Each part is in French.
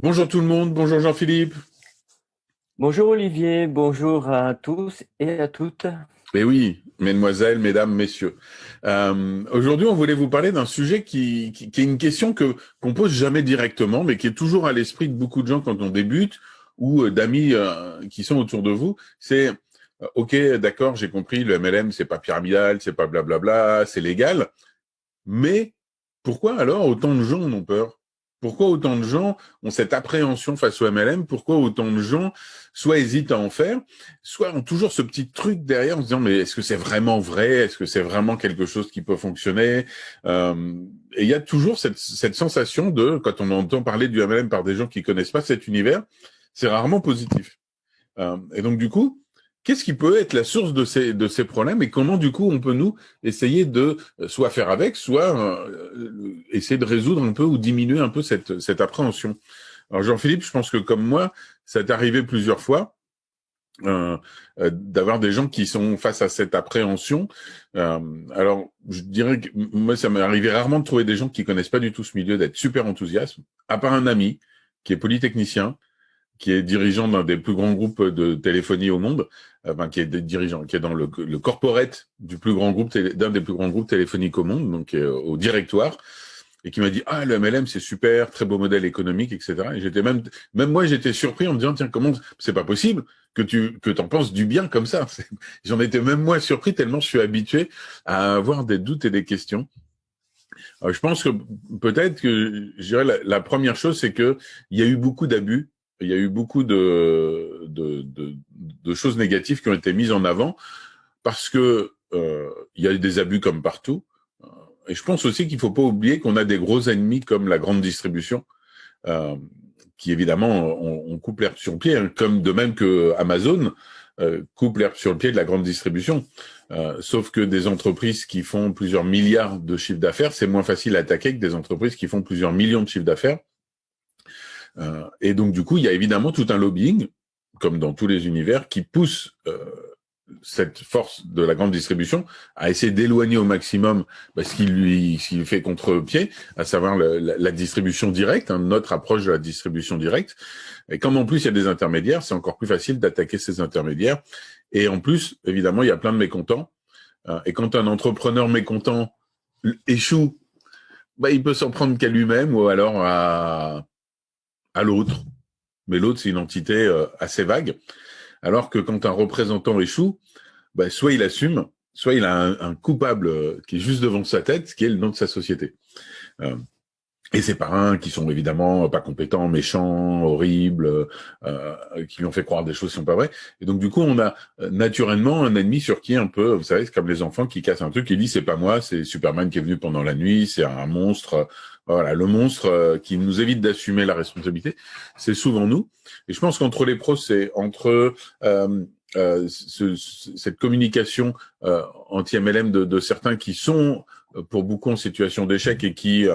Bonjour tout le monde, bonjour Jean-Philippe. Bonjour Olivier, bonjour à tous et à toutes. Eh oui, mesdemoiselles, mesdames, messieurs. Euh, aujourd'hui, on voulait vous parler d'un sujet qui, qui, est une question que qu'on pose jamais directement, mais qui est toujours à l'esprit de beaucoup de gens quand on débute ou euh, d'amis euh, qui sont autour de vous. C'est ok, d'accord, j'ai compris, le MLM c'est pas pyramidal, c'est pas blablabla, c'est légal, mais pourquoi alors autant de gens en ont peur? Pourquoi autant de gens ont cette appréhension face au MLM Pourquoi autant de gens soit hésitent à en faire, soit ont toujours ce petit truc derrière en se disant mais est-ce que c'est vraiment vrai? Est-ce que c'est vraiment quelque chose qui peut fonctionner? Euh, Et il y a toujours cette, cette, sensation de, quand on entend parler du MLM par des gens qui connaissent pas cet univers, c'est rarement positif. Euh, et donc du coup, Qu'est-ce qui peut être la source de ces, de ces problèmes et comment, du coup, on peut, nous, essayer de euh, soit faire avec, soit euh, essayer de résoudre un peu ou diminuer un peu cette, cette appréhension? Alors, Jean-Philippe, je pense que comme moi, ça t'est arrivé plusieurs fois euh, euh d'avoir des gens qui sont face à cette appréhension. Euh, alors, je dirais que moi, ça m'est arrivé rarement de trouver des gens qui connaissent pas du tout ce milieu, d'être super enthousiastes, à part un ami qui est polytechnicien, qui est dirigeant d'un des plus grands groupes de téléphonie au monde, euh, enfin, qui est dirigeant, qui est dans le, le corporate du plus grand groupe, d'un des plus grands groupes téléphoniques au monde, donc au directoire, et qui m'a dit ah le MLM c'est super, très beau modèle économique, etc. Et j'étais même, même moi j'étais surpris en me disant tiens comment c'est pas possible que tu que t'en penses du bien comme ça. J'en étais même moi surpris tellement je suis habitué à avoir des doutes et des questions. Alors, je pense que peut-être que je dirais la, la première chose c'est que il y a eu beaucoup d'abus il y a eu beaucoup de, de, de, de, choses négatives qui ont été mises en avant parce que euh, il y a eu des abus comme partout. Et je pense aussi qu'il faut pas oublier qu'on a des gros ennemis comme la grande distribution, euh, qui évidemment on, on coupe l'herbe sur le pied, hein, comme de même que Amazon euh, coupe l'herbe sur le pied de la grande distribution. Euh, sauf que des entreprises qui font plusieurs milliards de chiffres d'affaires, c'est moins facile à attaquer que des entreprises qui font plusieurs millions de chiffres d'affaires et donc, du coup, il y a évidemment tout un lobbying, comme dans tous les univers, qui pousse euh, cette force de la grande distribution à essayer d'éloigner au maximum bah, ce qui lui, ce fait contre-pied, à savoir la, distribution directe, hein, notre approche de la distribution directe. Et comme en plus il y a des intermédiaires, c'est encore plus facile d'attaquer ces intermédiaires. Et en plus, évidemment, il y a plein de mécontents. Euh, et quand un entrepreneur mécontent échoue, bah, il peut s'en prendre qu'à lui-même ou alors à, à l'autre. Mais l'autre, c'est une entité euh, assez vague. Alors que quand un représentant échoue, bah, soit il assume, soit il a un, coupable euh, qui est juste devant sa tête, qui est le nom de sa société. Euh, et ses parrains qui sont évidemment pas compétents, méchants, horribles, euh, qui lui ont fait croire des choses qui sont pas vraies. Et donc du coup, on a naturellement un ennemi sur qui un peu, vous savez, c'est comme les enfants qui cassent un truc, qui dit c'est pas moi, c'est Superman qui est venu pendant la nuit, c'est un monstre. Voilà, le monstre euh, qui nous évite d'assumer la responsabilité, c'est souvent nous. Et je pense qu'entre les pros, c'est entre euh, euh, ce, cette communication euh, anti-MLM de, certains qui sont pour beaucoup en situation d'échec et qui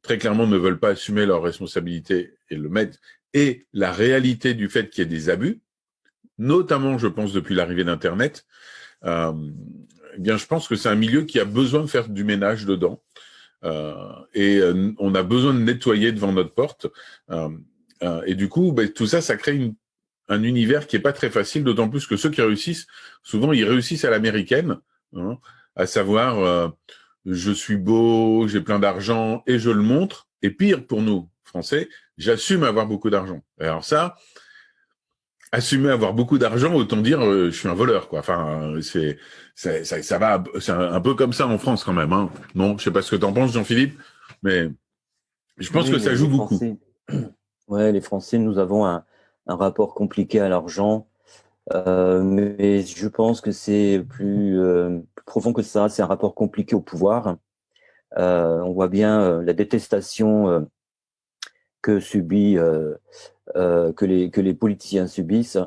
très clairement ne veulent pas assumer leurs responsabilités et le mettre, et la réalité du fait qu'il y ait des abus, notamment, je pense, depuis l'arrivée d'Internet, eh bien, je pense que c'est un milieu qui a besoin de faire du ménage dedans. Euh, et euh, on a besoin de nettoyer devant notre porte. Euh, et du coup, ben, tout ça, ça crée une, un univers qui est pas très facile, d'autant plus que ceux qui réussissent, souvent, ils réussissent à l'américaine, hein, à savoir, je suis beau, j'ai plein d'argent et je le montre. Et pire pour nous, Français, j'assume avoir beaucoup d'argent. Alors ça, assumer avoir beaucoup d'argent, autant dire euh, je suis un voleur quoi. Enfin, c'est ça, ça va, c'est un, peu comme ça en France quand même. Hein. Non, je sais pas ce que tu en penses, Jean-Philippe, mais je pense que ça joue beaucoup. Ouais, les Français, nous avons un, un rapport compliqué à l'argent, euh, mais je pense que c'est plus, euh, plus, profond que ça. C'est un rapport compliqué au pouvoir. Euh, on voit bien la détestation que subit euh, que les que les politiciens subissent.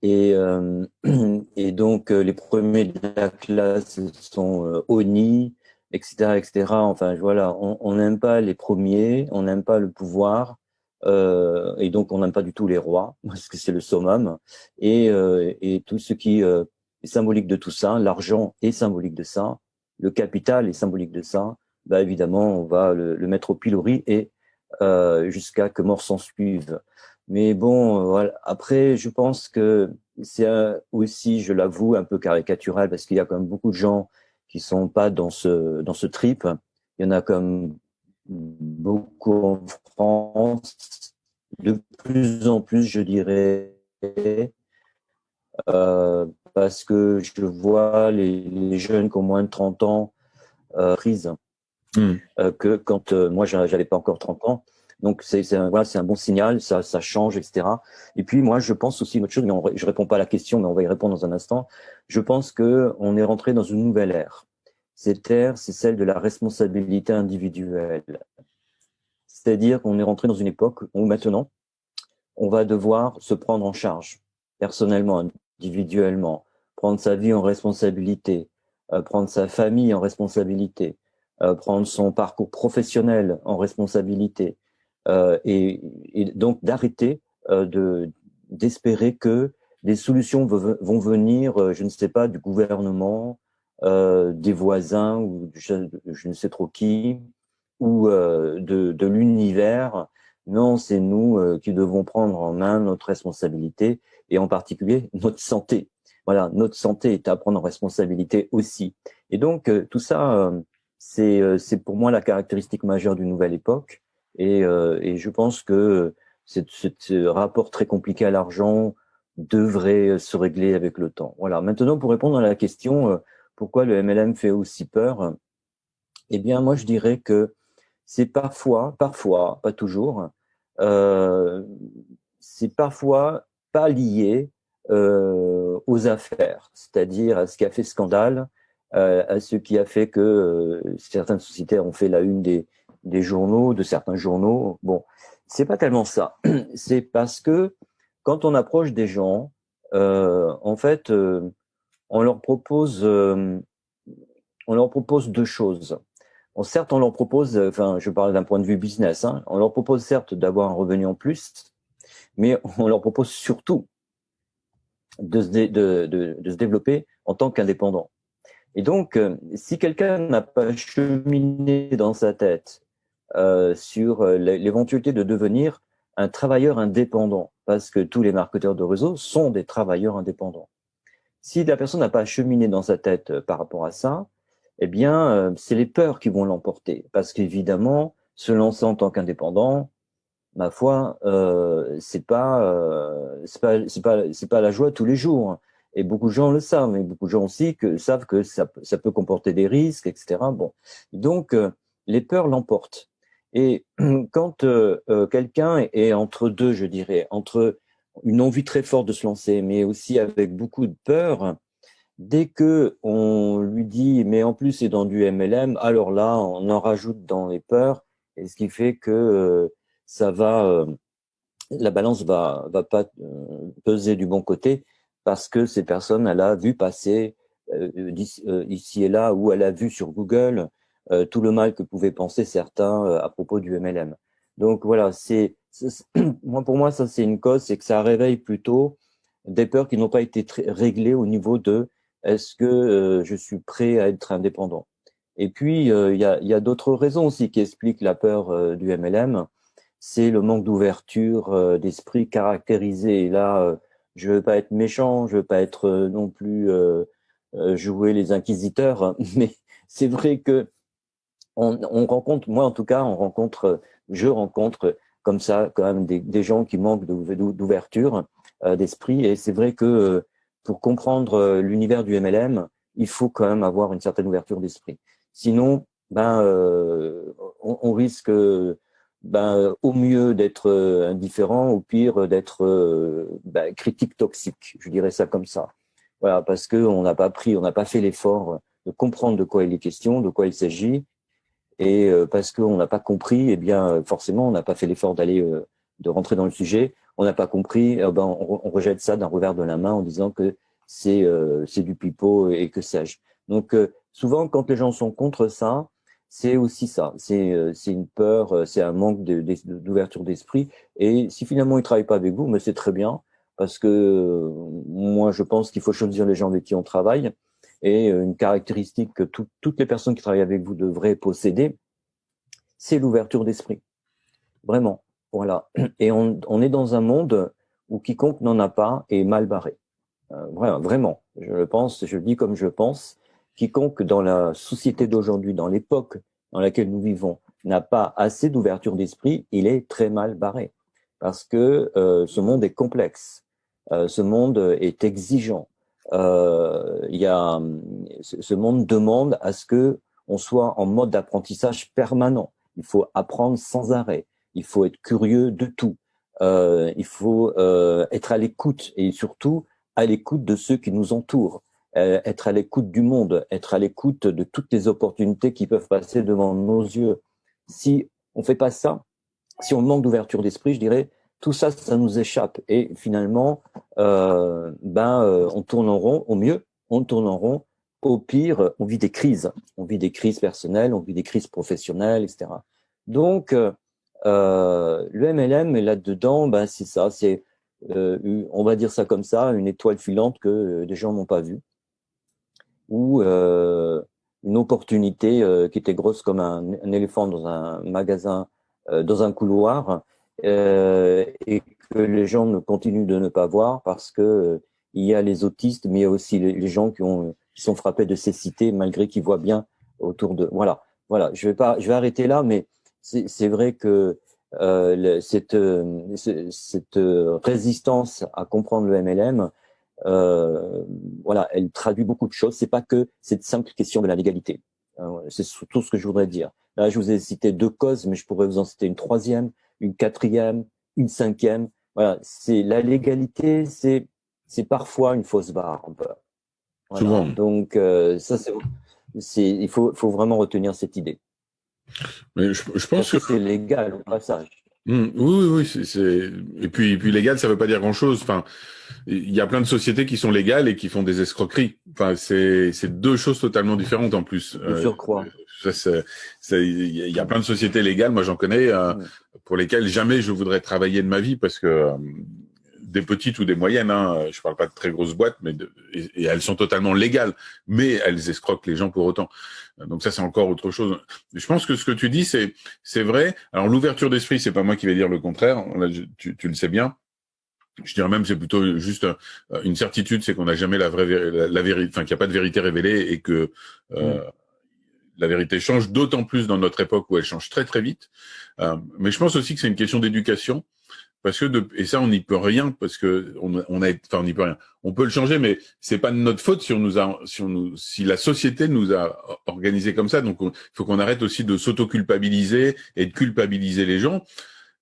Et euh, et donc euh, les premiers de la classe sont honnis etc etc enfin voilà on n'aime pas les premiers on n'aime pas le pouvoir et donc on n'aime pas du tout les rois parce que c'est le summum. Et et tout ce qui est symbolique de tout ça l'argent est symbolique de ça le capital est symbolique de ça bah évidemment on va le, le mettre au pilori et jusqu'à que mort s'en suive. Mais bon, voilà. après, je pense que c'est aussi, je l'avoue, un peu caricatural parce qu'il y a quand même beaucoup de gens qui sont pas dans ce dans ce trip. Il y en a comme beaucoup en France, de plus en plus, je dirais, euh, parce que je vois les, jeunes qui ont moins de 30 ans euh, prises, hmm. euh, que quand euh, moi j'avais pas encore 30 ans. Donc c'est un, voilà, un bon signal, ça, ça change, etc. Et puis moi je pense aussi une autre chose, mais je réponds pas à la question, mais on va y répondre dans un instant. Je pense que on est rentré dans une nouvelle ère. Cette ère, c'est celle de la responsabilité individuelle. C'est-à-dire qu'on est rentré dans une époque où maintenant, on va devoir se prendre en charge personnellement, individuellement, prendre sa vie en responsabilité, euh, prendre sa famille en responsabilité, euh, prendre son parcours professionnel en responsabilité, euh, et, et, donc d'arrêter de d'espérer que des solutions vont venir, je ne sais pas, du gouvernement, euh, des voisins ou je, je, ne sais trop qui, ou euh, de, de l'univers. Non, c'est nous euh, qui devons prendre en main notre responsabilité et en particulier notre santé. Voilà, notre santé est à prendre en responsabilité aussi. Et donc euh, tout ça, c'est c'est pour moi la caractéristique majeure d'une nouvelle époque. Et, et je pense que ce rapport très compliqué à l'argent devrait se régler avec le temps. Voilà. Maintenant, pour répondre à la question, pourquoi le MLM fait aussi peur Eh bien, moi, je dirais que c'est parfois, parfois, pas toujours, euh, c'est parfois pas lié euh, aux affaires, c'est-à-dire à ce qui a fait scandale, euh, à ce qui a fait que euh, certaines sociétés ont fait la une des, des journaux, de certains journaux. Bon, c'est pas tellement ça. C'est parce que quand on approche des gens, euh, en fait, on leur propose, euh, on leur propose deux choses. Certes, on leur propose, enfin, je parle d'un point de vue business, hein, on leur propose certes d'avoir un revenu en plus, mais on leur propose surtout de se, de, de, de se développer en tant qu'indépendant. Et donc, euh, si quelqu'un n'a pas cheminé dans sa tête euh, sur euh, l'éventualité de devenir un travailleur indépendant, parce que tous les marketeurs de réseau sont des travailleurs indépendants. Si la personne n'a pas cheminé dans sa tête euh, par rapport à ça, eh bien, c'est les peurs qui vont l'emporter. Parce qu'évidemment, se lancer en tant qu'indépendant, ma foi, euh, c'est pas, euh, c'est pas, c'est pas, c'est pas la joie tous les jours. Et beaucoup de gens le savent, mais beaucoup de gens aussi savent que ça, peut comporter des risques, etc. Bon, donc les peurs l'emportent. Et quand quelqu'un est entre deux, je dirais, entre une envie très forte de se lancer, mais aussi avec beaucoup de peur. Dès que on lui dit, mais en plus c'est dans du MLM, alors là, on en rajoute dans les peurs, et ce qui fait que euh, ça va, euh, la balance va va pas euh, peser du bon côté parce que ces personnes, elle a vu passer ici et là, ou elle a vu sur Google tout le mal que pouvaient penser certains à propos du MLM. Donc voilà, c'est moi, pour moi, ça, c'est une cause, c'est que ça réveille plutôt des peurs qui n'ont pas été réglées au niveau de est-ce que euh, je suis prêt à être indépendant? Et puis, euh, il y a, y a d'autres raisons aussi qui expliquent la peur euh, du MLM. C'est le manque d'ouverture d'esprit caractérisé. Et là, je veux pas être méchant, je veux pas être non plus jouer les inquisiteurs, mais c'est vrai que on, on rencontre, moi en tout cas, on rencontre, je rencontre comme ça quand même des, des gens qui manquent d'ouverture euh, d'esprit. Et c'est vrai que euh, pour comprendre euh, l'univers du MLM, il faut quand même avoir une certaine ouverture d'esprit. Sinon, ben, on, on, risque ben, au mieux d'être indifférent, au pire d'être ben, critique toxique. Je dirais ça comme ça. Voilà, parce que on n'a pas pris, on n'a pas fait l'effort de comprendre de quoi il est question, de quoi il s'agit, et euh, parce qu'on n'a pas compris, eh bien forcément on n'a pas fait l'effort d'aller euh, de rentrer dans le sujet. On n'a pas compris, eh ben on, on, rejette ça d'un revers de la main en disant que c'est euh, c'est du pipeau et que sais-je. Donc souvent quand les gens sont contre ça, c'est aussi ça. C'est c'est une peur, c'est un manque d'ouverture d'esprit. Et si finalement ils travaillent pas avec vous, mais c'est très bien parce que moi je pense qu'il faut choisir les gens avec qui on travaille et euh, une caractéristique que toutes les personnes qui travaillent avec vous devraient posséder, c'est l'ouverture d'esprit. Vraiment. Voilà. Et on, on est dans un monde où quiconque n'en a pas est mal barré. Euh, vraiment, je le pense, je le dis comme je pense. Quiconque dans la société d'aujourd'hui, dans l'époque dans laquelle nous vivons, n'a pas assez d'ouverture d'esprit, il est très mal barré. Parce que euh, ce monde est complexe, euh, ce monde est exigeant. Euh, y a, ce monde demande à ce que on soit en mode d'apprentissage permanent. Il faut apprendre sans arrêt. Il faut être curieux de tout. Euh, il faut être à l'écoute et surtout à l'écoute de ceux qui nous entourent, être à l'écoute du monde, être à l'écoute de toutes les opportunités qui peuvent passer devant nos yeux. Si on fait pas ça, si on manque d'ouverture d'esprit, je dirais, tout ça, ça nous échappe. Et finalement, euh, ben, euh, on tourne en rond. Au mieux, on tourne en rond. Au pire, on vit des crises. On vit des crises personnelles, on vit des crises professionnelles, etc. Donc, euh, le MLM, là-dedans, ben, c'est ça. C'est, euh, on va dire ça comme ça, une étoile filante que des gens n'ont pas vue. Ou une opportunité qui était grosse comme un, un, éléphant dans un magasin, dans un couloir, euh, et que les gens ne continuent de ne pas voir parce que euh, il y a les autistes, mais il y a aussi les, gens qui, ont, qui sont frappés de cécité malgré qu'ils voient bien autour de. Voilà, voilà. Je vais pas, je vais arrêter là, mais c'est vrai que euh, cette, euh, cette résistance à comprendre le MLM, euh, voilà, elle traduit beaucoup de choses. C'est pas que cette simple question de la légalité. c'est tout ce que je voudrais dire. Là, je vous ai cité deux causes, mais je pourrais vous en citer une troisième une quatrième, une cinquième. Voilà, c'est la légalité, c'est c'est parfois une fausse barre. Souvent. Donc euh, ça c'est il faut faut vraiment retenir cette idée. Mais je, je pense que c'est légal au passage? Mmh, oui, oui, oui, c'est et puis et puis légal, ça veut pas dire grand chose. Enfin, il y a plein de sociétés qui sont légales et qui font des escroqueries. Enfin, c'est c'est deux choses totalement différentes en plus. Je surcroît. Euh, il y a plein de sociétés légales, moi j'en connais, euh, pour lesquelles jamais je voudrais travailler de ma vie parce que euh, des petites ou des moyennes, hein, je parle pas de très grosses boîtes, mais de, et, elles sont totalement légales, mais elles escroquent les gens pour autant. Donc ça, c'est encore autre chose. Je pense que ce que tu dis, c'est c'est vrai. Alors l'ouverture d'esprit, c'est pas moi qui vais dire le contraire. tu, tu le sais bien. Je dirais même c'est plutôt juste euh, une certitude, c'est qu'on n'a jamais la vraie la, vérité, enfin qu'il n'y a pas de vérité révélée et que euh, mm. la vérité change, d'autant plus dans notre époque où elle change très très vite. Euh, mais je pense aussi que c'est une question d'éducation parce que de, et ça on n'y peut rien parce que on, on a enfin on n'y peut rien. On peut le changer mais c'est pas de notre faute si on nous a si on nous si la société nous a organisé comme ça. Donc il faut qu'on arrête aussi de s'auto-culpabiliser et de culpabiliser les gens.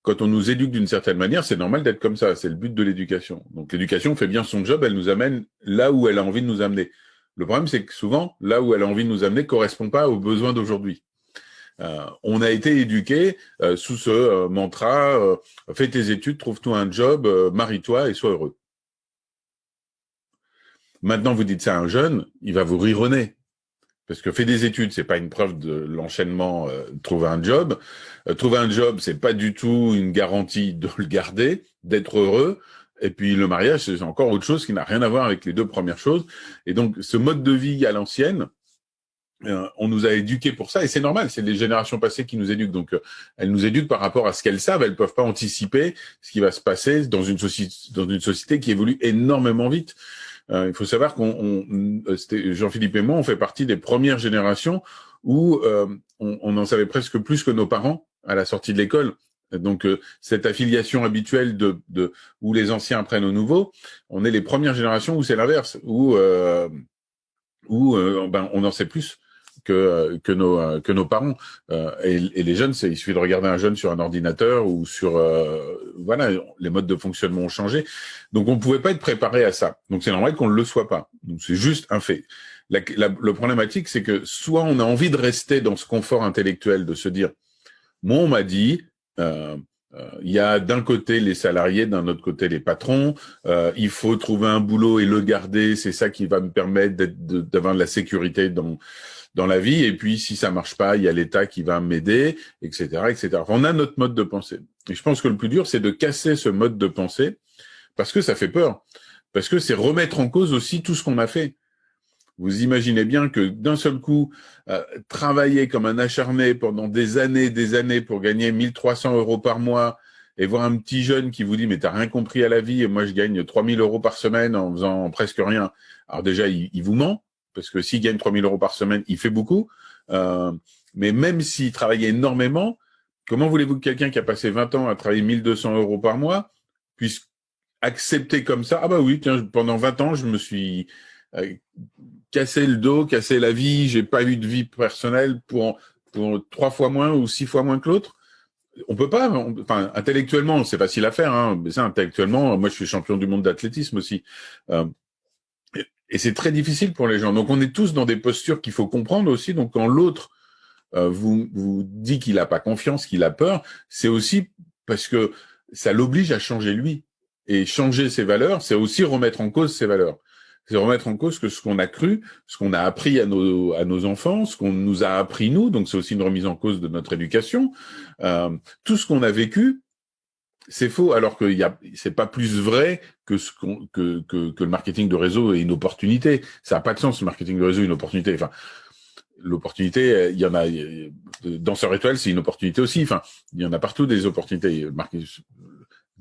Quand on nous éduque d'une certaine manière c'est normal d'être comme ça. C'est le but de l'éducation. Donc l'éducation fait bien son job. Elle nous amène là où elle a envie de nous amener. Le problème c'est que souvent là où elle a envie de nous amener correspond pas aux besoins d'aujourd'hui euh, on a été éduqué euh, sous ce euh, mantra fais tes études, trouve-toi un job, marie-toi et sois heureux. Maintenant, vous dites ça à un jeune, il va vous rironner. Parce que faire des études, c'est pas une preuve de l'enchaînement. trouver un job, trouver un job, c'est pas du tout une garantie de le garder, d'être heureux. Et puis le mariage, c'est encore autre chose qui n'a rien à voir avec les deux premières choses. Et donc, ce mode de vie à l'ancienne, euh, on nous a éduqués pour ça et c'est normal, c'est les générations passées qui nous éduquent. Donc, euh, elles nous éduquent par rapport à ce qu'elles savent. Elles peuvent pas anticiper ce qui va se passer dans une société, qui évolue énormément vite. Euh, il faut savoir qu'on, Jean-Philippe et moi, on fait partie des premières générations où on, en savait presque plus que nos parents à la sortie de l'école. Donc cette affiliation habituelle de, de, où les anciens apprennent aux nouveaux, on est les premières générations où c'est l'inverse, où où ben, on en sait plus que, que, nos, que nos parents. Euh, et, et, les jeunes, il suffit de regarder un jeune sur un ordinateur ou sur... Euh, voilà, les modes de fonctionnement ont changé. Donc, on pouvait pas être préparé à ça. Donc, c'est normal qu'on ne le soit pas. Donc, c'est juste un fait. La, la, le problématique, c'est que soit on a envie de rester dans ce confort intellectuel, de se dire, moi, on m'a dit... Euh, il y a d'un côté les salariés, d'un autre côté les patrons. Euh, il faut trouver un boulot et le garder. C'est ça qui va me permettre d'avoir de la sécurité dans dans la vie. Et puis, si ça marche pas, il y a l'État qui va m'aider, etc., etc. on a notre mode de pensée. Et je pense que le plus dur, c'est de casser ce mode de pensée parce que ça fait peur. Parce que c'est remettre en cause aussi tout ce qu'on a fait. vous imaginez bien que d'un seul coup, euh, travailler comme un acharné pendant des années, des années pour gagner 1300 euros par mois et voir un petit jeune qui vous dit mais t'as rien compris à la vie et moi je gagne 3000 euros par semaine en faisant presque rien. Alors déjà, il, vous ment parce que s'il gagne 3000 euros par semaine, il fait beaucoup. Euh, mais même s'il travaille énormément, comment voulez-vous que quelqu'un qui a passé 20 ans à travailler 1200 euros par mois puisse accepter comme ça? Ah bah oui, tiens, pendant 20 ans, je me suis euh, cassé le dos, cassé la vie, j'ai pas eu de vie personnelle pour, pour trois fois moins ou six fois moins que l'autre on peut pas, enfin, intellectuellement, c'est facile à faire, hein, mais ça, intellectuellement, moi, je suis champion du monde d'athlétisme aussi. Euh, et c'est très difficile pour les gens. Donc, on est tous dans des postures qu'il faut comprendre aussi. Donc, quand l'autre euh, vous, vous dit qu'il n'a pas confiance, qu'il a peur, c'est aussi parce que ça l'oblige à changer lui. Et changer ses valeurs, c'est aussi remettre en cause ses valeurs c'est remettre en cause que ce qu'on a cru, ce qu'on a appris à nos, à nos enfants, ce qu'on nous a appris nous, donc c'est aussi une remise en cause de notre éducation. Euh, tout ce qu'on a vécu, c'est faux, alors que c'est pas plus vrai que, ce que, que, que, le marketing de réseau est une opportunité. Ça n'a pas de sens, le marketing de réseau est une opportunité. Enfin, l'opportunité, il y en a. Danseur étoile, c'est une opportunité aussi. Enfin, il y en a partout des opportunités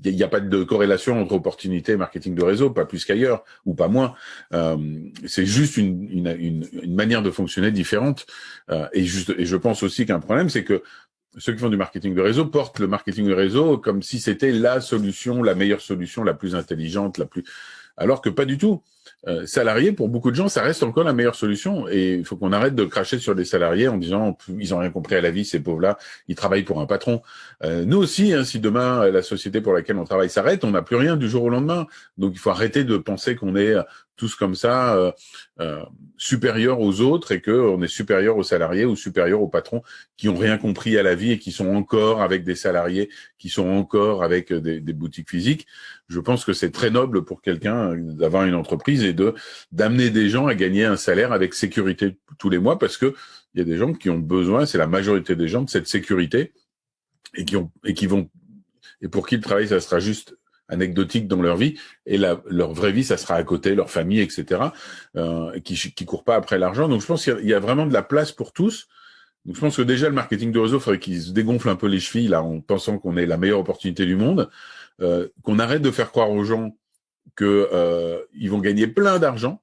il n'y a pas de corrélation entre opportunité et marketing de réseau, pas plus qu'ailleurs, ou pas moins. Euh, c'est juste une, une, une, manière de fonctionner différente. Euh, et, juste, et je pense aussi qu'un problème, c'est que ceux qui font du marketing de réseau portent le marketing de réseau comme si c'était la solution, la meilleure solution, la plus intelligente, la plus alors que pas du tout. Euh, salarié, pour beaucoup de gens, ça reste encore la meilleure solution. Et il faut qu'on arrête de cracher sur les salariés en disant ils ont rien compris à la vie, ces pauvres-là, ils travaillent pour un patron. Euh, nous aussi, hein, si demain la société pour laquelle on travaille s'arrête, on n'a plus rien du jour au lendemain. Donc il faut arrêter de penser qu'on est tous comme ça euh, euh, supérieurs aux autres et qu'on est supérieur aux salariés ou supérieur aux patrons qui ont rien compris à la vie et qui sont encore avec des salariés, qui sont encore avec des, des boutiques physiques. Je pense que c'est très noble pour quelqu'un d'avoir une entreprise et de d'amener des gens à gagner un salaire avec sécurité tous les mois parce que il y a des gens qui ont besoin, c'est la majorité des gens de cette sécurité et qui ont et qui vont et pour qui le travail ça sera juste anecdotique dans leur vie et la, leur vraie vie ça sera à côté leur famille etc euh, qui qui courent pas après l'argent. Donc je pense qu'il y, a vraiment de la place pour tous. Donc je pense que déjà le marketing de réseau faudrait qu'ils se dégonflent un peu les chevilles là en pensant qu'on est la meilleure opportunité du monde euh, qu'on arrête de faire croire aux gens que euh, vont gagner plein d'argent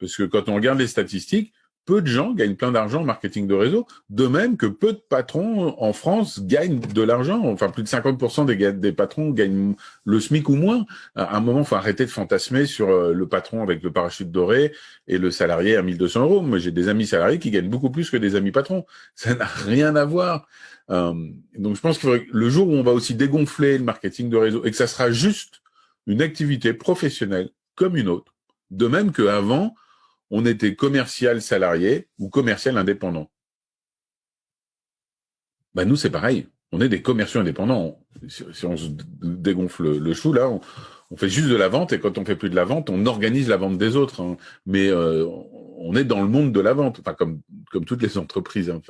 parce que quand on regarde les statistiques peu de gens gagnent plein d'argent en marketing de réseau, de même que peu de patrons en France gagnent de l'argent. Enfin, plus de 50% des, patrons gagnent le SMIC ou moins. À un moment, il faut arrêter de fantasmer sur euh, le patron avec le parachute doré et le salarié à 1200 euros. Moi, j'ai des amis salariés qui gagnent beaucoup plus que des amis patrons. Ça n'a rien à voir. Euh, donc, je pense que le jour où on va aussi dégonfler le marketing de réseau et que ça sera juste une activité professionnelle comme une autre, de même qu'avant, on était commercial salarié ou commercial indépendant. Ben nous, c'est pareil. On est des commerciaux indépendants. Si, on se dégonfle le, chou, là, on, fait juste de la vente et quand on fait plus de la vente, on organise la vente des autres. Hein. Mais euh, on est dans le monde de la vente, enfin comme comme toutes les entreprises. Hein.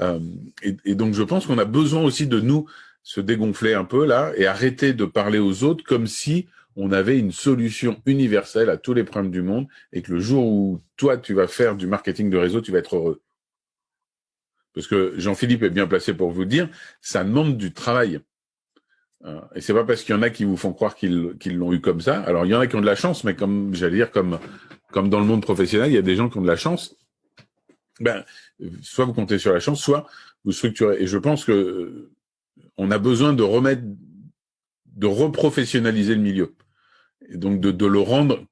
Euh, et, et, donc, je pense qu'on a besoin aussi de nous se dégonfler un peu là et arrêter de parler aux autres comme si on avait une solution universelle à tous les problèmes du monde et que le jour où toi, tu vas faire du marketing de réseau, tu vas être heureux. Parce que Jean-Philippe est bien placé pour vous dire, ça demande du travail. Euh, et c'est pas parce qu'il y en a qui vous font croire qu'ils l'ont eu comme ça. Alors il y en a qui ont de la chance, mais comme j'allais dire, comme comme dans le monde professionnel, il y a des gens qui ont de la chance. Ben, soit vous comptez sur la chance, soit vous structurez. Et je pense que euh, on a besoin de remettre de reprofessionnaliser le milieu. Et donc de, le rendre,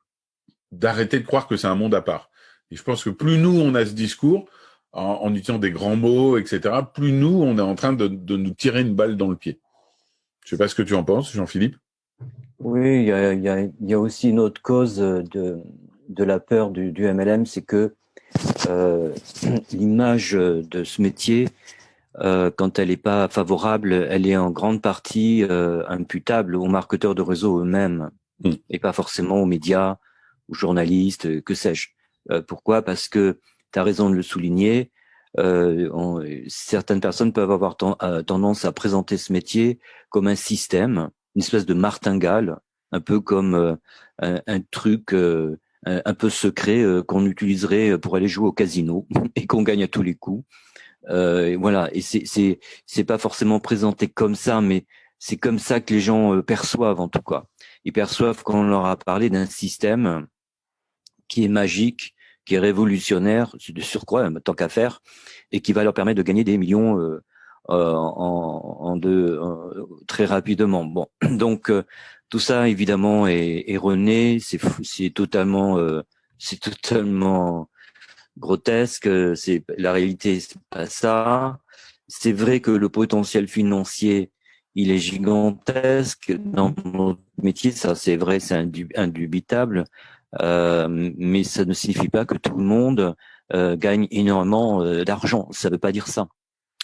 d'arrêter de croire que c'est un monde à part. Et je pense que plus nous, on a ce discours, en, utilisant des grands mots, etc., plus nous, on est en train de, nous tirer une balle dans le pied. Je sais pas ce que tu en penses, Jean-Philippe. Oui, il y a, aussi une autre cause de, la peur du, du MLM, c'est que euh, l'image de ce métier euh, quand elle n'est pas favorable, elle est en grande partie euh, imputable aux marketeurs de réseau eux-mêmes mm. et pas forcément aux médias, aux journalistes, que sais-je. Euh, pourquoi? Parce que tu as raison de le souligner. On, certaines personnes peuvent avoir tendance à présenter ce métier comme un système, une espèce de martingale, un peu comme un, un, truc un peu secret qu'on utiliserait pour aller jouer au casino et qu'on gagne à tous les coups. Euh, voilà, et c'est c'est c'est pas forcément présenté comme ça, mais c'est comme ça que les gens perçoivent en tout cas. Ils perçoivent qu'on leur a parlé d'un système qui est magique, qui est révolutionnaire, de surcroît, tant qu'à faire, et qui va leur permettre de gagner des millions euh, euh, en, deux, très rapidement. Bon, donc euh, tout ça évidemment est erroné, c'est c'est totalement c'est totalement grotesque. C'est la réalité, c'est pas ça. C'est vrai que le potentiel financier, il est gigantesque dans notre métier, ça c'est vrai, c'est indubitable. Euh, mais ça ne signifie pas que tout le monde euh, gagne énormément euh, d'argent. Ça ne veut pas dire ça.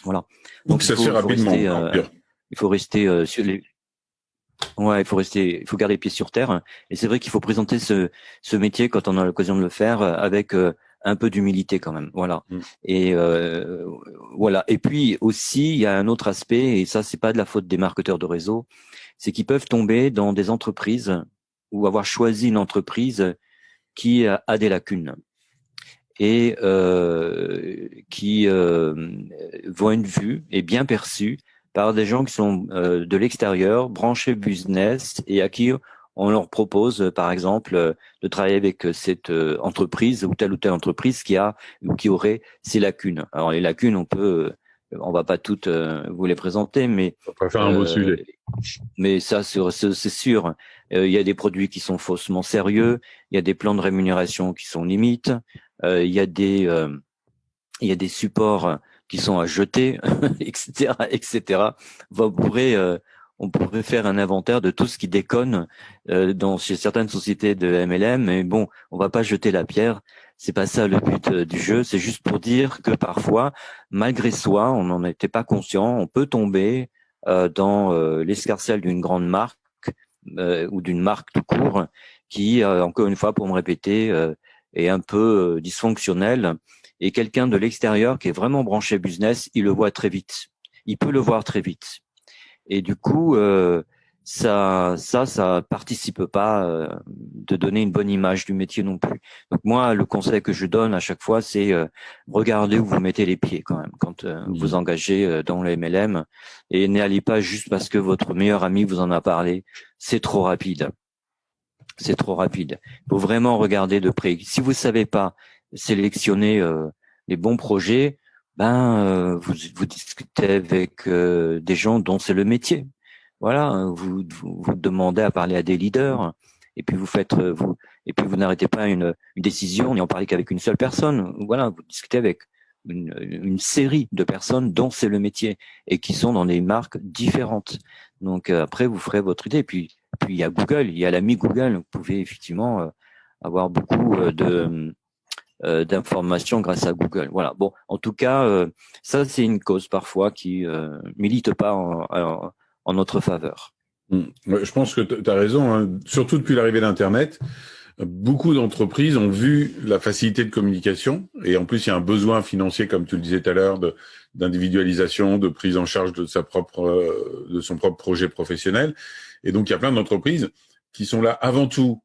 Voilà. Donc, ça se rapidement. il faut rester sur les. Ouais, il faut rester, il faut garder les pieds sur terre. Et c'est vrai qu'il faut présenter ce, ce métier quand on a l'occasion de le faire avec un peu d'humilité quand même. Voilà. Mm. Et euh, voilà. Et puis aussi, il y a un autre aspect, et ça, c'est pas de la faute des marketeurs de réseau, c'est qu'ils peuvent tomber dans des entreprises ou avoir choisi une entreprise qui a des lacunes et euh, qui euh, voit une vue et bien perçue par des gens qui sont euh, de l'extérieur, branchés business et à qui on leur propose, par exemple, de travailler avec cette entreprise ou telle ou telle entreprise qui a ou qui aurait ces lacunes. Alors les lacunes, on peut, on va pas toutes vous les présenter, mais on va faire un beau sujet. Mais ça, c'est sûr. Euh, il y a des produits qui sont faussement sérieux, il y a des plans de rémunération qui sont limites, euh, il y a des euh, il y a des supports qui sont à jeter, etc., etc. On pourrait on pourrait faire un inventaire de tout ce qui déconne dans chez certaines sociétés de MLM, mais bon, on va pas jeter la pierre. C'est pas ça le but du jeu. C'est juste pour dire que parfois, malgré soi, on n'en était pas conscient, on peut tomber dans l'escarcelle d'une grande marque euh, ou d'une marque tout court qui, euh, encore une fois, pour me répéter, euh, est un peu dysfonctionnel. Et quelqu'un de l'extérieur qui est vraiment branché business, il le voit très vite. Il peut le voir très vite. Et du coup, ça, ça, ça participe pas euh, de donner une bonne image du métier non plus. Donc moi, le conseil que je donne à chaque fois, c'est euh, regardez où vous mettez les pieds quand même quand euh, vous engagez dans le MLM et n'allez pas juste parce que votre meilleur ami vous en a parlé. C'est trop rapide. C'est trop rapide. Il faut vraiment regarder de près. Si vous savez pas sélectionner les bons projets, ben vous, vous discutez avec des gens dont c'est le métier voilà, hein, vous, vous, demandez à parler à des leaders et puis vous faites euh, vous et puis vous n'arrêtez pas une, une décision en parlez qu'avec une seule personne. Voilà, vous discutez avec une, une série de personnes dont c'est le métier et qui sont dans des marques différentes. Donc euh, après vous ferez votre idée. Et puis puis il y a Google, il y a l'ami Google. Vous pouvez effectivement euh, avoir beaucoup de d'informations grâce à Google. Voilà. Bon, en tout cas, ça c'est une cause parfois qui milite pas en en notre faveur. Hmm. Je pense que tu as raison, hein. surtout depuis l'arrivée d'Internet. Beaucoup d'entreprises ont vu la facilité de communication et en plus il y a un besoin financier, comme tu le disais tout à l'heure, d'individualisation, de, prise en charge de sa propre, euh, de son propre projet professionnel. Et donc il y a plein d'entreprises qui sont là avant tout,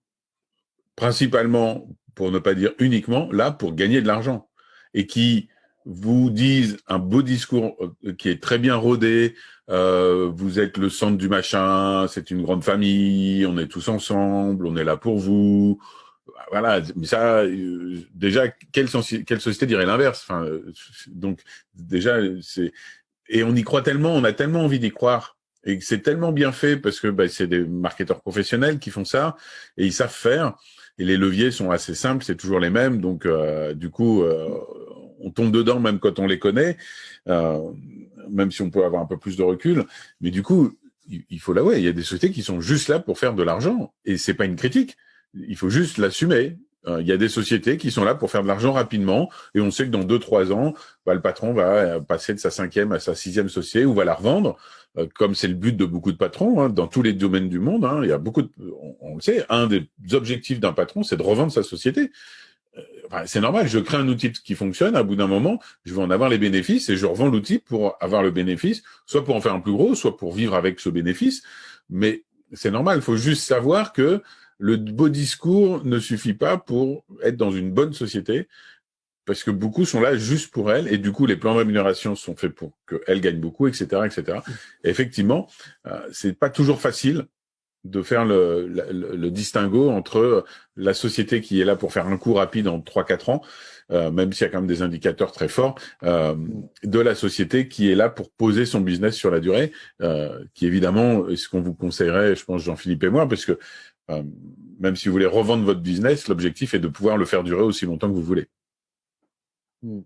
principalement, pour ne pas dire uniquement, là pour gagner de l'argent. Et qui vous disent un beau discours euh, qui est très bien rodé, euh, vous êtes le centre du machin, c'est une grande famille, on est tous ensemble, on est là pour vous. Voilà, mais ça, euh, déjà, quelle, quelle société dirait l'inverse? Enfin, Donc, déjà, c'est... Et on y croit tellement, on a tellement envie d'y croire, et c'est tellement bien fait parce que bah, c'est des marketeurs professionnels qui font ça, et ils savent faire, et les leviers sont assez simples, c'est toujours les mêmes, donc du coup, on tombe dedans même quand on les connaît, euh, même si on peut avoir un peu plus de recul. Mais du coup, il faut l'avouer, il y a des sociétés qui sont juste là pour faire de l'argent. Et c'est pas une critique. Il faut juste l'assumer. Euh, il y a des sociétés qui sont là pour faire de l'argent rapidement, et on sait que dans deux trois ans, bah, le patron va euh, passer de sa cinquième à sa sixième société ou va la revendre, comme c'est le but de beaucoup de patrons hein, dans tous les domaines du monde. Hein. il y a beaucoup, on, le sait, un des objectifs d'un patron, c'est de revendre sa société c'est normal, je crée un outil qui fonctionne, à bout d'un moment, je vais en avoir les bénéfices et je revends l'outil pour avoir le bénéfice, soit pour en faire un plus gros, soit pour vivre avec ce bénéfice. Mais c'est normal, il faut juste savoir que le beau discours ne suffit pas pour être dans une bonne société, parce que beaucoup sont là juste pour elle, et du coup, les plans de rémunération sont faits pour qu'elle gagne beaucoup, etc., etc. Et effectivement, euh, c'est pas toujours facile de faire le, le, le, distinguo entre la société qui est là pour faire un coup rapide en 3-4 ans, euh, même s'il y a quand même des indicateurs très forts, euh, de la société qui est là pour poser son business sur la durée, euh, qui évidemment est ce qu'on vous conseillerait, je pense Jean-Philippe et moi, parce que euh, même si vous voulez revendre votre business, l'objectif est de pouvoir le faire durer aussi longtemps que vous voulez. Hmm.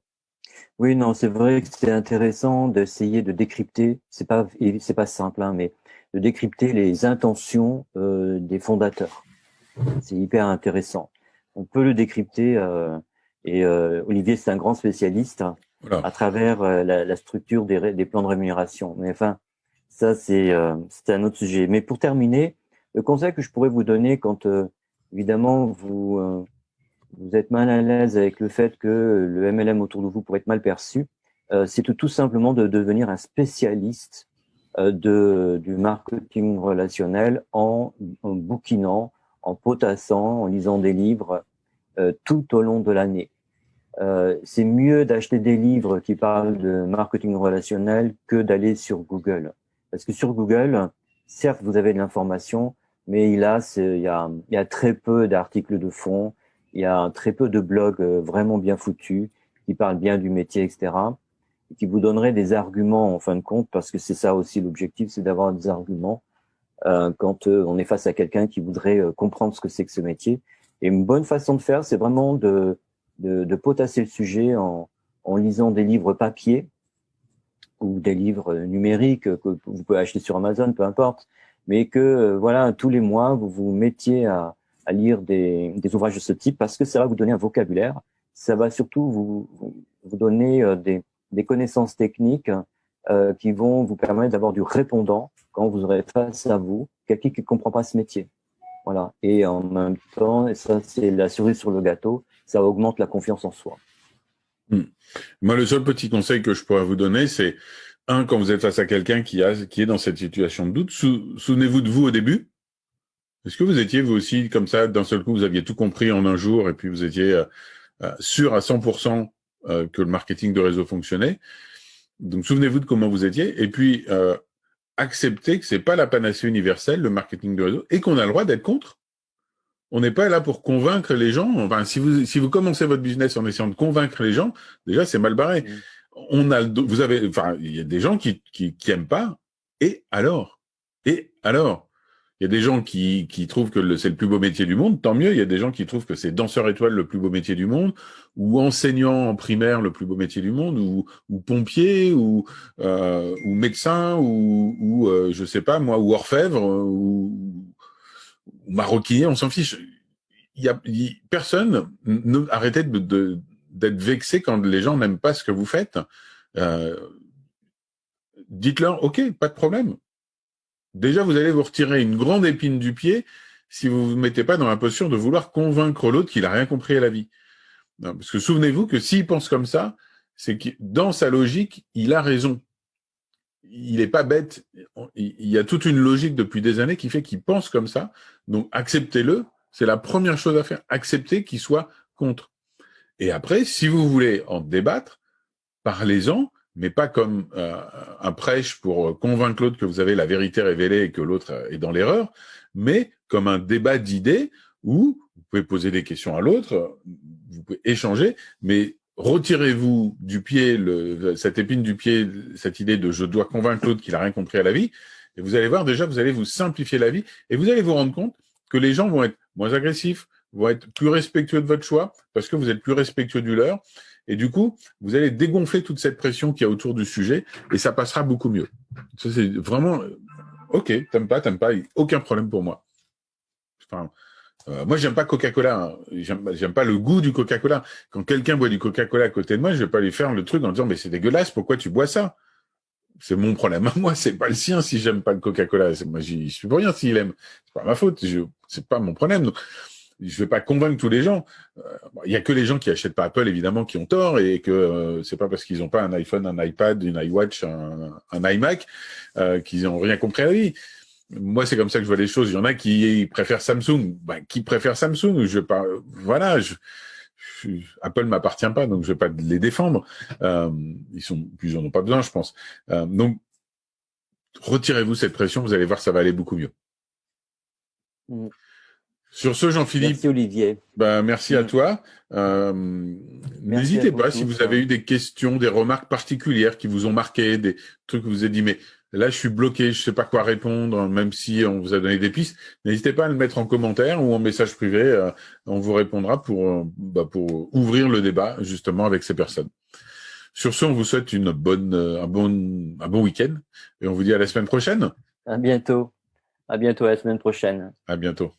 Oui, non, c'est vrai que c'est intéressant d'essayer de décrypter. C'est pas, c'est pas simple, hein, mais de décrypter les intentions euh, des fondateurs. C'est hyper intéressant. On peut le décrypter, euh, et euh, Olivier, c'est un grand spécialiste hein, à travers euh, la, la, structure des, des, plans de rémunération. Mais enfin, ça, c'est euh, un autre sujet. Mais pour terminer, le conseil que je pourrais vous donner quand, évidemment, vous, vous êtes mal à l'aise avec le fait que le MLM autour de vous pourrait être mal perçu, c'est tout simplement de devenir un spécialiste euh, de, du marketing relationnel en, bouquinant, en potassant, en lisant des livres euh, tout au long de l'année. Euh, c'est mieux d'acheter des livres qui parlent de marketing relationnel que d'aller sur Google. Parce que sur Google, certes, vous avez de l'information, mais a, il, y a, il y a très peu d'articles de fond, il y a très peu de blogs euh, vraiment bien foutus qui parlent bien du métier, etc qui vous donnerait des arguments en fin de compte, parce que c'est ça aussi l'objectif, c'est d'avoir des arguments euh, quand euh, on est face à quelqu'un qui voudrait euh, comprendre ce que c'est que ce métier. Et une bonne façon de faire, c'est vraiment de, de, de, potasser le sujet en, en lisant des livres papier ou des livres numériques que vous pouvez acheter sur Amazon, peu importe, mais que voilà tous les mois vous vous mettiez à, à lire des, des, ouvrages de ce type parce que ça va vous donner un vocabulaire, ça va surtout vous, vous donner euh, des, des connaissances techniques euh, qui vont vous permettre d'avoir du répondant quand vous aurez face à vous quelqu'un qui ne comprend pas ce métier. Voilà. Et en même temps, et ça c'est la cerise sur le gâteau, ça augmente la confiance en soi. Hmm. Moi, le seul petit conseil que je pourrais vous donner, c'est un, quand vous êtes face à quelqu'un qui, a, qui est dans cette situation de doute, souvenez-vous de vous au début. Est-ce que vous étiez vous aussi comme ça, d'un seul coup, vous aviez tout compris en un jour et puis vous étiez euh, euh sûr à 100% euh, que le marketing de réseau fonctionnait? Donc souvenez-vous de comment vous étiez et puis euh, acceptez que c'est pas la panacée universelle le marketing de réseau et qu'on a le droit d'être contre. On n'est pas là pour convaincre les gens. Enfin, si vous si vous commencez votre business en essayant de convaincre les gens, déjà c'est mal barré. Mmh. On a vous avez enfin il y a des gens qui qui, qui aiment pas et alors? Et alors? Il y a des gens qui, qui trouvent que c'est le plus beau métier du monde, tant mieux. Il y a des gens qui trouvent que c'est danseur étoile le plus beau métier du monde, ou enseignant en primaire le plus beau métier du monde, ou, ou pompier, ou, euh, ou médecin, ou, ou euh, je sais pas moi, ou orfèvre, ou, ou maroquinier, on s'en fiche. Il y a, personne, ne, arrêtez de, d'être vexé quand les gens n'aiment pas ce que vous faites. Euh, dites-leur, ok, pas de problème déjà, vous allez vous retirer une grande épine du pied si vous ne vous mettez pas dans la posture de vouloir convaincre l'autre qu'il a rien compris à la vie. parce que souvenez-vous que s'il pense comme ça, c'est que dans sa logique, il a raison. Il n'est pas bête. Il y a toute une logique depuis des années qui fait qu'il pense comme ça. Donc acceptez-le. C'est la première chose à faire. Acceptez qu'il soit contre. Et après, si vous voulez en débattre, parlez-en mais pas comme euh, un prêche pour convaincre l'autre que vous avez la vérité révélée et que l'autre est dans l'erreur, mais comme un débat d'idées où vous pouvez poser des questions à l'autre, vous pouvez échanger, mais retirez-vous du pied le, cette épine du pied, cette idée de je dois convaincre l'autre qu'il a rien compris à la vie, et vous allez voir déjà, vous allez vous simplifier la vie, et vous allez vous rendre compte que les gens vont être moins agressifs, vont être plus respectueux de votre choix, parce que vous êtes plus respectueux du leur, et du coup, vous allez dégonfler toute cette pression qu'il y a autour du sujet et ça passera beaucoup mieux. Ça, c'est vraiment, euh, ok, t'aimes pas, t'aimes pas, aucun problème pour moi. Enfin, euh, moi, j'aime pas Coca-Cola. Hein. J'aime pas le goût du Coca-Cola. Quand quelqu'un boit du Coca-Cola à côté de moi, je vais pas lui faire le truc en disant, mais c'est dégueulasse, pourquoi tu bois ça? C'est mon problème à moi, c'est pas le sien si j'aime pas le Coca-Cola. Moi, j'y suis pour rien s'il aime. C'est pas ma faute, c'est pas mon problème je vais pas convaincre tous les gens. Euh, il y a que les gens qui achètent pas Apple évidemment qui ont tort et que euh, c'est pas parce qu'ils ont pas un iPhone, un iPad, une iWatch, un, iMac euh, qu'ils ont rien compris à vie. moi, c'est comme ça que je vois les choses. Il y en a qui préfèrent Samsung. Ben, qui préfère Samsung? Je pas. Voilà. Je, Apple m'appartient pas, donc je vais pas les défendre. Euh, ils sont, en ont pas besoin, je pense. Donc, retirez-vous cette pression. Vous allez voir, ça va aller beaucoup mieux. Mm. Sur ce, Jean-Philippe. Merci Olivier. Ben, merci à toi. Euh, n'hésitez pas si vous avez eu des questions, des remarques particulières qui vous ont marqué, des trucs que vous avez dit, mais là je suis bloqué, je sais pas quoi répondre, même si on vous a donné des pistes. N'hésitez pas à le mettre en commentaire ou en message privé. Euh, on vous répondra pour euh, bah, pour ouvrir le débat justement avec ces personnes. Sur ce, on vous souhaite une bonne un bon un bon week-end et on vous dit à la semaine prochaine. À bientôt. À bientôt la semaine prochaine. À bientôt.